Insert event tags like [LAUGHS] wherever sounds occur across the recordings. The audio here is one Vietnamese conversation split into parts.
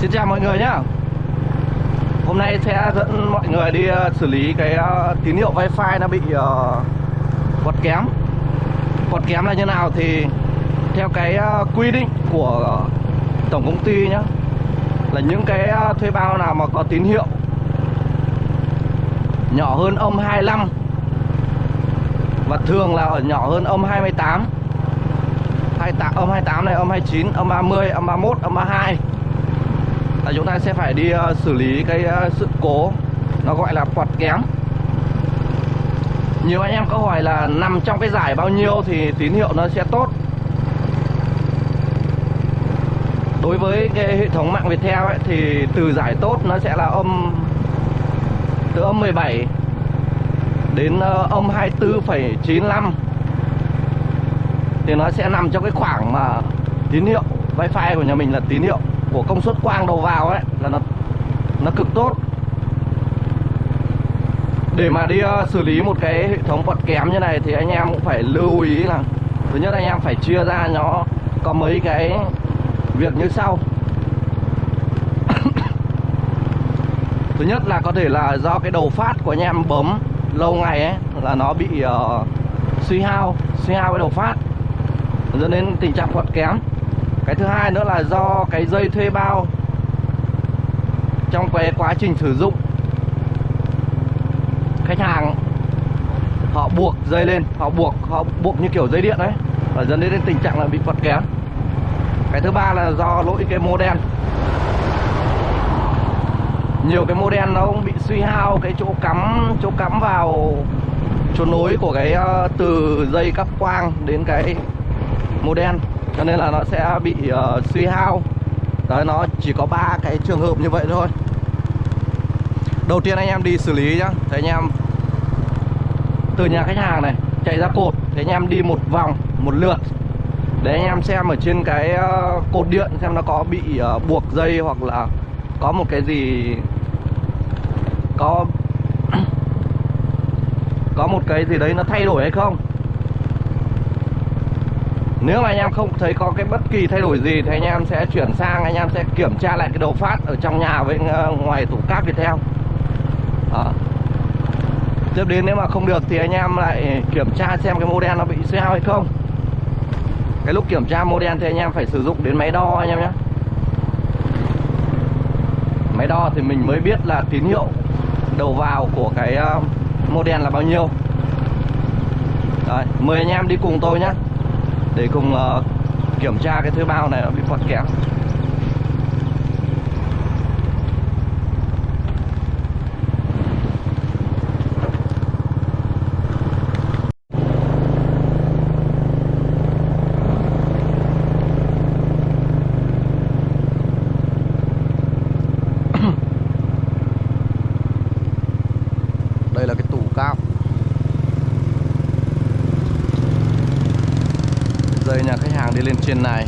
Xin chào mọi người nhá. Hôm nay sẽ dẫn mọi người đi ờ, xử lý cái ờ, tín hiệu wifi nó bị ờ, quật kém. Quật kém là như nào thì theo cái quy định của tổng công ty nhá Là những cái thuê bao nào mà có tín hiệu nhỏ hơn âm 25 Và thường là ở nhỏ hơn âm 28 28 âm 28 này, âm 29, âm 30, âm 31, âm 32 là chúng ta sẽ phải đi uh, xử lý cái uh, sự cố. Nó gọi là quạt kém. Nhiều anh em có hỏi là nằm trong cái giải bao nhiêu thì tín hiệu nó sẽ tốt. Đối với cái hệ thống mạng Viettel ấy, thì từ giải tốt nó sẽ là âm từ âm 17 đến ờ, âm 24,95 thì nó sẽ nằm trong cái khoảng mà tín hiệu wifi của nhà mình là tín hiệu của công suất quang đầu vào ấy là nó nó cực tốt. Để mà đi uh, xử lý một cái hệ thống quạt kém như này thì anh em cũng phải lưu ý là thứ nhất anh em phải chia ra nó có mấy cái việc như sau. [COUGHS] Thứ nhất là có thể là do cái đầu phát của anh em bấm lâu ngày ấy là nó bị uh, suy hao suy hao cái đầu phát. Dẫn đến tình trạng quạt kém cái thứ hai nữa là do cái dây thuê bao trong cái quá trình sử dụng. Khách hàng, họ buộc dây lên, họ buộc họ buộc như kiểu dây điện đấy, và dẫn đến tình trạng là bị vật kém cái thứ ba là do lỗi cái mô đen. Nhiều cái mô đen nó cũng bị suy hao cái chỗ cắm chỗ cắm vào chỗ nối của cái ờ, từ dây cắp quang đến cái mô đen cho nên là nó sẽ bị uh, suy hao. Đấy nó chỉ có ba cái trường hợp như vậy thôi. Đầu tiên anh em đi xử lý nhá. Thì anh em từ nhà khách hàng này chạy ra cột. Thì anh em đi một vòng một lượt. Để anh em xem ở trên cái uh, cột điện xem nó có bị uh, buộc dây hoặc là có một cái gì có [CLEARS THROAT] có một cái gì đấy nó thay đổi hay không nếu mà anh em không thấy có cái bất kỳ thay đổi gì thì anh em sẽ chuyển sang anh em sẽ kiểm tra lại cái đầu phát ở trong nhà với ờ, ngoài tủ cáp theo. À. tiếp đến nếu mà không được thì anh em lại kiểm tra xem cái model nó bị suy hao hay không. Cái lúc kiểm tra model thì anh em phải sử dụng đến máy đo anh em nhé. Máy đo thì mình mới biết là tín hiệu đầu vào của cái ờ, model là bao nhiêu. Đấy, mời anh em đi cùng tôi nhé để cùng uh, kiểm tra cái thuê bao này nó bị quạt kém đây là cái tủ cao dây nhà khách hàng đi lên trên này.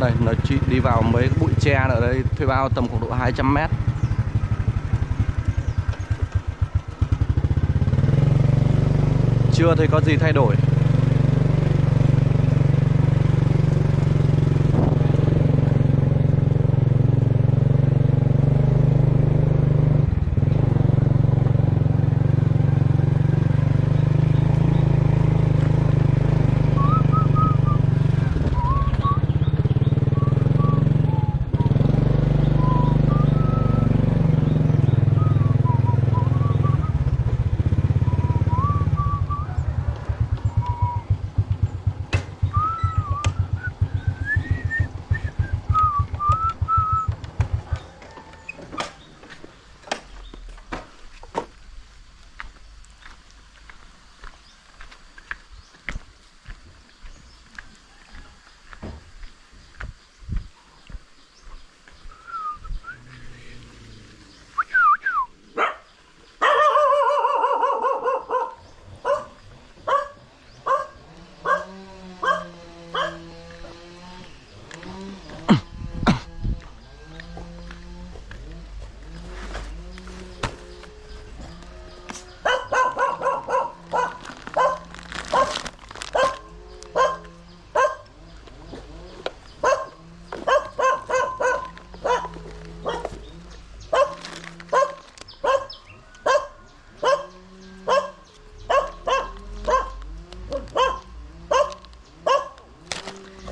Đây nó chỉ đi vào mấy bụi tre ở đây, thuê bao tầm khoảng độ 200 mét. Chưa thấy có gì thay đổi?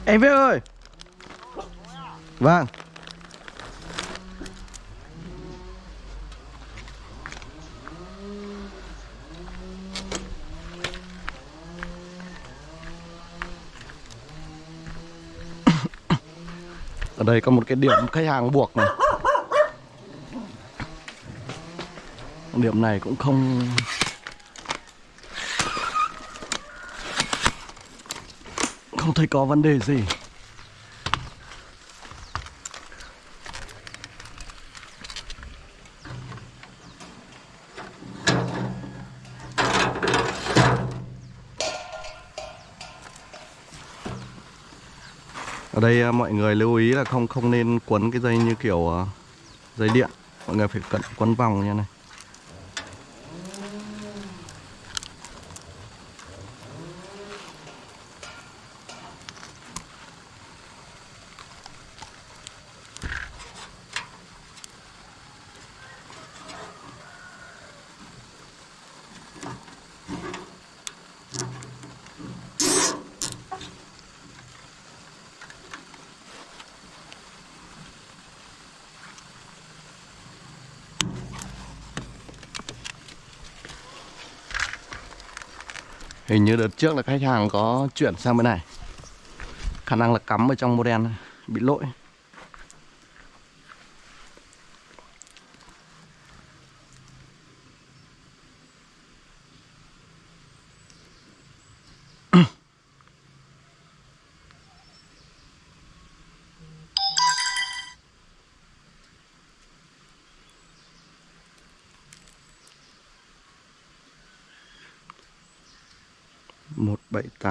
Em Viết ơi. Vâng. Ở đây có một cái điểm khách hàng buộc này. Điểm này cũng không Không thấy có vấn đề gì. Ở đây à, mọi người lưu ý là không không nên quấn cái dây như kiểu à, dây điện. Mọi người phải cẩn quấn vòng như này. Hình như đợt trước là khách hàng có chuyển sang bên này. Khả năng là cắm ở trong model này, bị lỗi.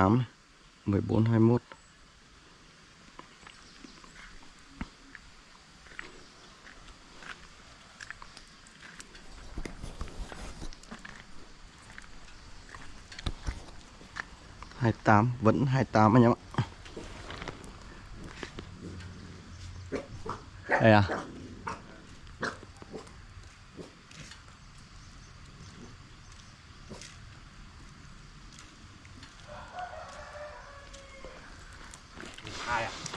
8 14 21 28 vẫn 28 anh em ạ. Đây à.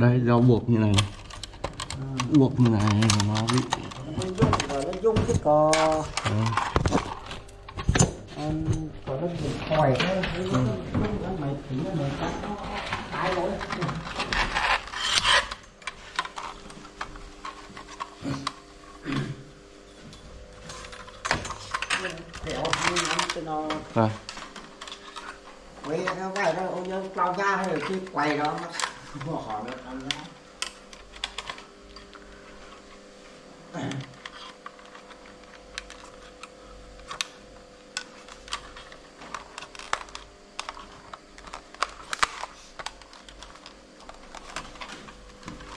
đây do buộc như này. Buộc như này mà nó bị nó dung nó cái cò cò nó bị khỏi nó nó mày thì nó mày cắt nó tái lỗi nó à. quay nó vậy đó ông nhớ lao ra hay là khi quay đó nó hỏi được ăn ra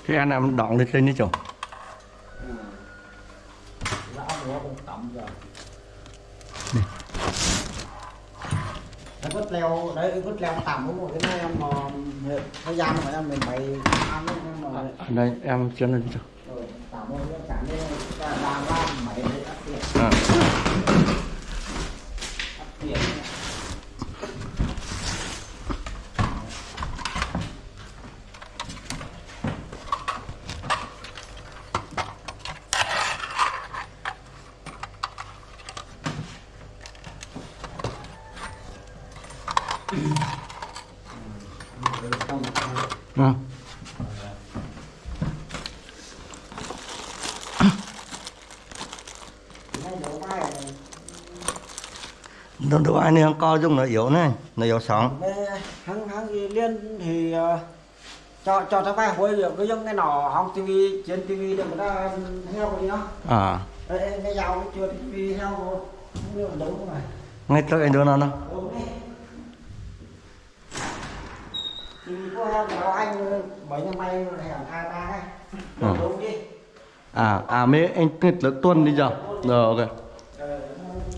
cái anh em đọng lên trên đấy chỗ em mà thời gian mà em mình bày ăn ấy, em mà đây em chân lên chỗ rồi tầm một cái chẳng đi làm làm mày để áp tiền à. áp tiền à. Này đổ vai này đâu đâu ai nên co dung nó yếu này nó yếu sóng hắn hắn gì liên thì ờ, cho cho tao vai hồi giờ cái giống cái nọ hong tivi trên tivi để người ta heo rồi nhá à Ê, ê, cái dao chưa tivi heo được đúng không này ngay tới anh đưa nó nó Đúng đi. Thì có em bảo anh bảy năm may này hẳn hai ba ấy. Ừ. Đúng đi. à à mấy anh nghịch lực tuần đi giờ rồi ok Ờ,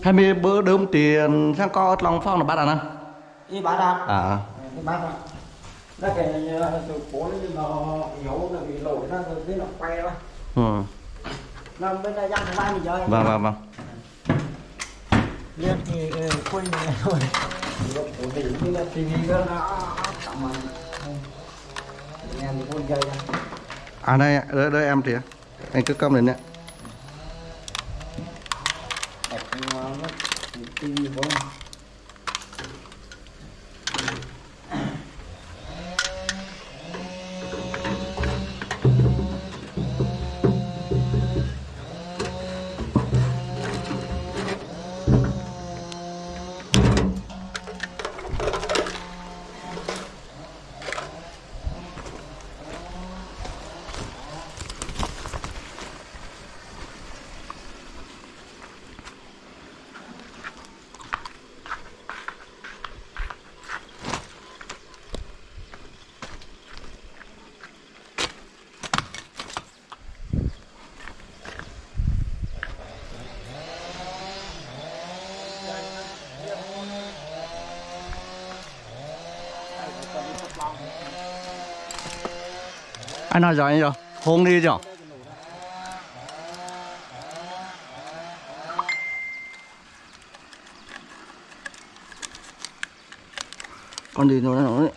hay mấy bữa đơm tiền sang co lòng phong là bắt à nè đi bán đàn. à Đi bán đàn. Nó cái từ cố nó yếu nó bị lỗi nó rồi nó quay đó. ừ. Nó bên đây dăng hai mình chơi. vâng vâng vâng Liên thì quên này thôi. Ổn định như là TV đó nó cảm ơn. Nghe thì con chơi à đây đây, đây em thì anh cứ cầm lên nè TV của nó. Anh nói rồi anh rồi hôn đi rồi con đi nó nó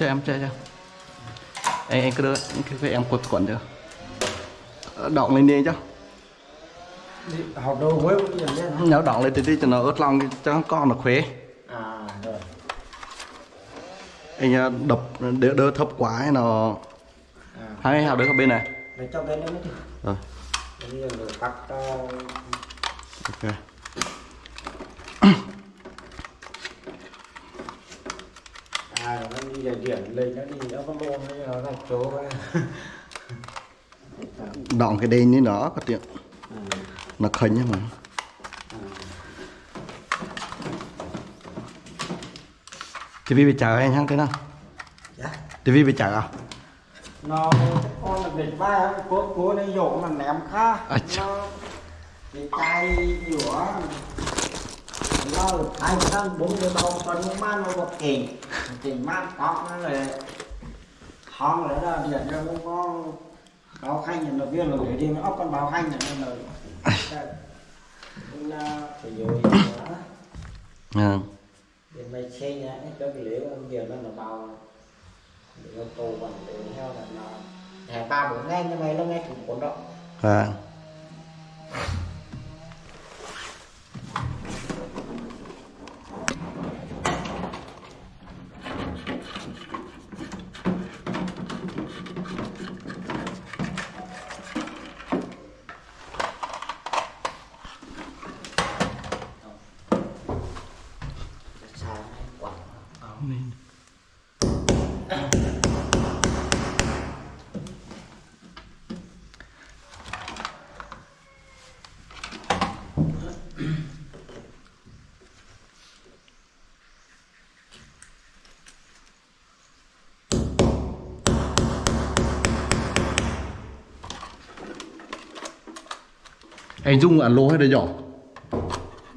cho em chơi cho anh anh cứ đưa cái, cái em quật quẩn được. Động lên đi cho. Học đâu với đấy nếu động lên thì đi cho nó ướt lòng cho con nó khỏe À rồi. anh à, đập đỡ, đỡ thấp quá ấy nó À. hai hào đỡ ở bên này. Để cho bên đi. rồi. Bây giờ rồi cắt uh, ok để điểm lên nó đi có luôn nó nó chỗ động cái đây ní nó có tiện. Nó khinh nhá mà. TV bị chờ anh hăng thế nào? Dạ. TV bị chờ à? Nó con là địch ba cố cố nó dỗ mà ném khá À, nó bị cay giữa nó ai đang bốn mươi bao phân nó mang nó bật kềnh kềnh mang tóc nó là lại ra điện ra nó có báo khanh là viên rồi đi nó ốc con báo khanh là lời là phải rồi ừ. để mày xe nhá cái lễ ông giờ nó là bao để nó tù bằng để theo là nó hè ba bốn ngày nhưng mày nó nghe cũng cuốn động à. Anh dung ăn lô hay đấy nhỏ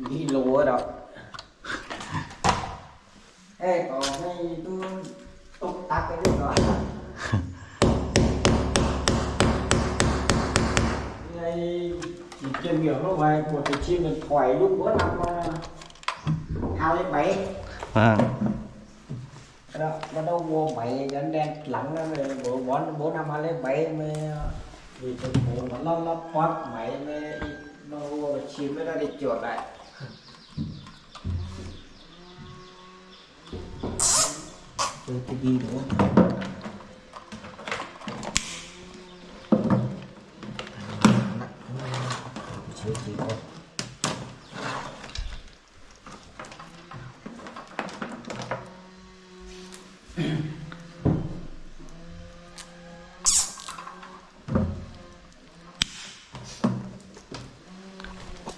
đi lúa đó ê còn hay tôi tung tắt cái đấy rồi ngay chỉ chuyên nghiệp nó về một cái chim mình thoải lúc bữa năm ờ, hai đến bảy. À. đó bắt đầu mua bảy đen lắng nó về bữa bốn bốn năm hai đến bảy mới vì tôi ngủ mà nó nó bót máy mới nó hùa chim mới ra đi chuột lại tôi tôi ghi đúng không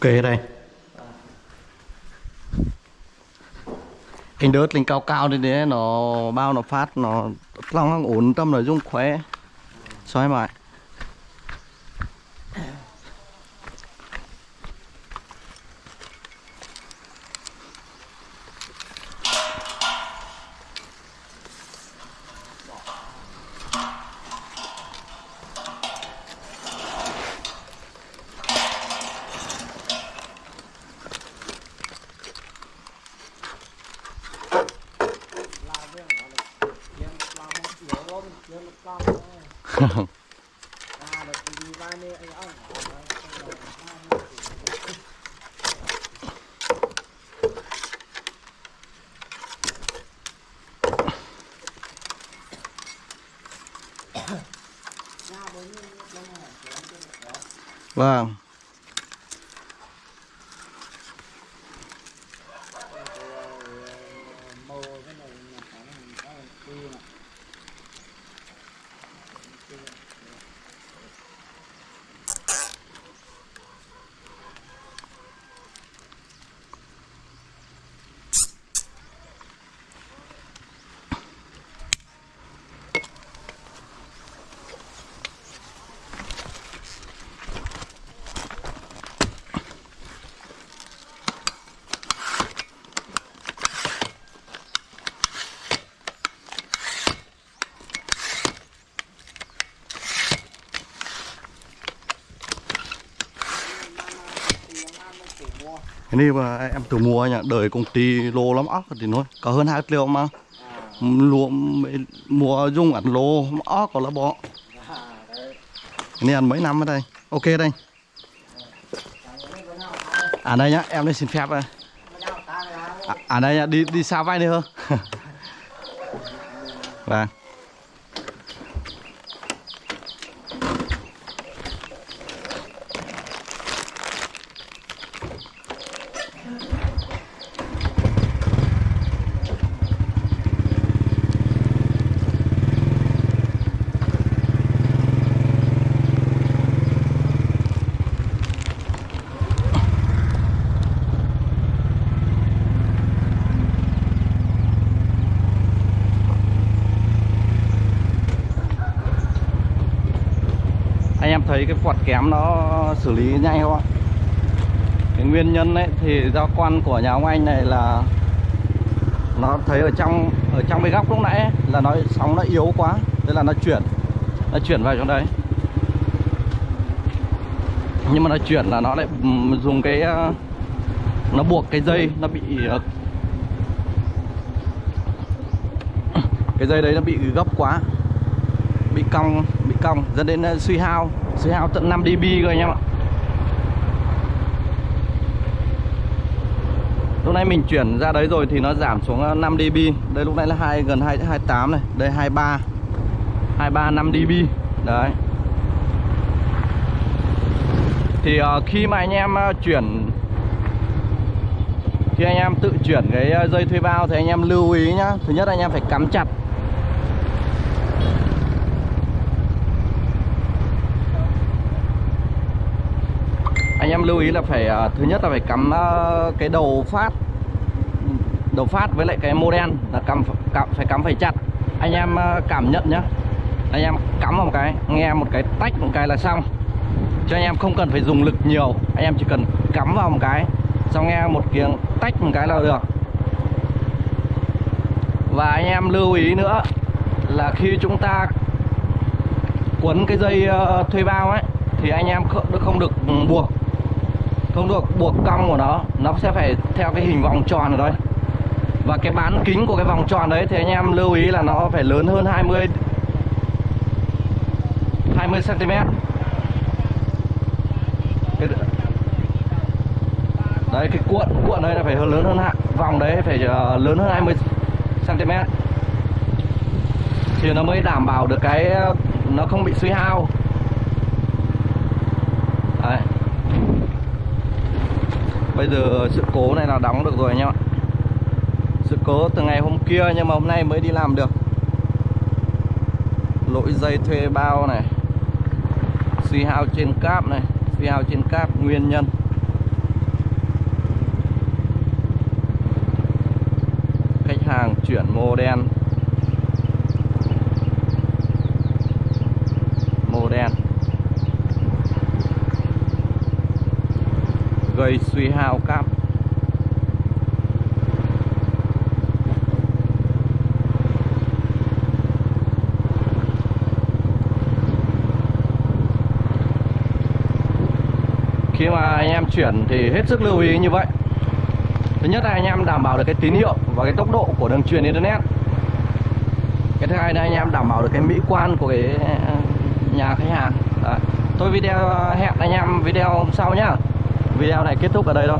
ok đây. Anh đớt lên cao cao đi đấy, nó bao nó phát, nó long ổn, tâm nội dung khỏe. Xoay mãi vâng cái này mà em tự mua nhá đời công ty lô lắm óc thì nói có hơn hai triệu mà. Lúa mua dùng ăn lô óc có là bỏ. Cái này ăn mấy năm ở đây? Ok đây. À đây nhá em đây xin phép đây. À, à đây nhá đi đi xa vai đi hơn. [LAUGHS] Vâng. Thấy cái quạt kém nó xử lý nhanh không ạ? Cái nguyên nhân ấy thì do quan của nhà ông anh này là nó thấy ở trong ở trong cái góc lúc nãy ấy, là nó sóng nó yếu quá thế là nó chuyển nó chuyển vào trong đấy. Nhưng mà nó chuyển là nó lại ừ, dùng cái ờ, nó buộc cái dây nó bị ờ, cái dây đấy nó bị gấp quá bị cong bị cong dẫn đến ờ, suy hao suy hao tận 5 dB cơ anh em ạ. Lúc nãy mình chuyển ra đấy rồi thì nó giảm xuống ờ, 5 dB. Đây lúc nãy là 2, gần 2 28 này. Đây 23 23 5 dB. Đấy. Thì uh, khi mà anh em uh, chuyển khi anh em tự chuyển cái dây thuê bao thì anh em lưu ý nhá. Thứ nhất anh em phải cắm chặt lưu ý là phải à, thứ nhất là phải cắm à, cái đầu phát đầu phát với lại cái model là cắm, cắm phải cắm phải chặt. Anh em à, cảm nhận nhá. Anh em cắm vào một cái nghe một cái tách một cái là xong. Cho anh em không cần phải dùng lực nhiều. Anh em chỉ cần cắm vào một cái xong nghe một tiếng tách một cái là được. Và anh em lưu ý nữa là khi chúng ta quấn cái dây thuê bao ấy thì anh em không, không được buộc không được, buộc cong của nó. Nó sẽ phải theo cái hình vòng tròn ở đây và cái bán kính của cái vòng tròn đấy, thì anh em lưu ý là nó phải lớn hơn 20 20 cm cái... đấy, cái cuộn cuộn đấy là phải hơn, lớn hơn hạn vòng đấy phải ờ, lớn hơn 20 cm thì nó mới đảm bảo được cái ờ, nó không bị suy hao. Bây giờ sự cố này là đóng được rồi anh em ạ. Sự cố từ ngày hôm kia nhưng mà hôm nay mới đi làm được. Lỗi dây thuê bao này. Suy hao trên cáp này. Suy hao trên cáp, nguyên nhân. Khách hàng chuyển mô đen mô đen cây suy hao cam. Khi mà anh em chuyển thì hết sức lưu ý như vậy. Thứ nhất là anh em đảm bảo được cái tín hiệu và cái tốc độ của đường truyền internet. Cái thứ hai là anh em đảm bảo được cái mỹ quan của cái à, nhà khách hàng. Đấy. tôi video hẹn anh em video hôm sau nhá video này kết thúc ở đây thôi.